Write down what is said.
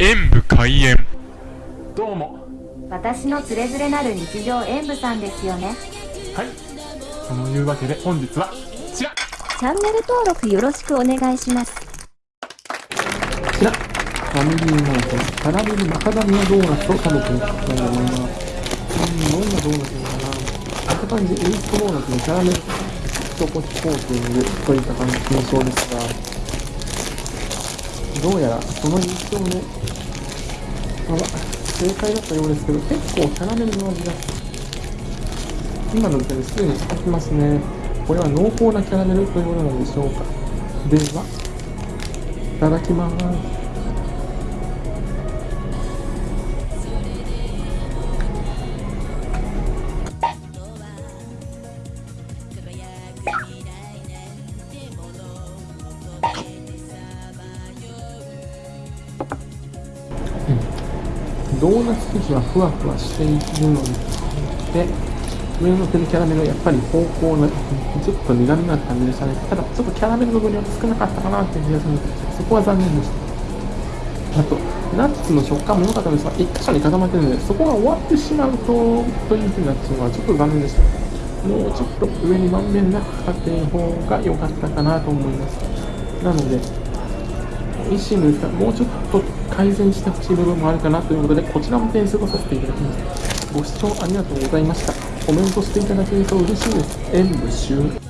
演武開演。どうも。私のつれづれなる日常演舞さんですよね。はい。そのいうわけで本日はこちら。こチャンネル登録よろしくお願いします。ちら。ファミリーマートのキャラメルマカダミアドーナツを食べてみたいと思います。うんどんなドーナツなのかなあった感じエイストドーナツのキャラメル。チョココーティングといった感じの印象ですがどうやらその印象ねまあ正解だったようですけど結構キャラメルの味が今の時点ですでに使ってますね。これは濃厚なキャラメルというものなんでしょうか。ではいただきます。ドーナツ生地はふわふわしているので、上のてるキャラメルはやっぱり濃厚な、ちょっと苦味がある感じでしたね。ただ、ちょっとキャラメルの分量が少なかったかなっていう気がするので、そこは残念でした。あと、ナッツの食感も良かったんですが、一箇所に固まってるので、そこが終わってしまうと、というふうになってしまうのはちょっと残念でした。もうちょっと上にまんべんなくかかっている方が良かったかなと思います。なので、美味しいんですが、もうちょっと改善してほしい部分もあるかなということで、こちらも点数とさせていただきました。ご視聴ありがとうございました。コメントしていただけると嬉しいです。演武終。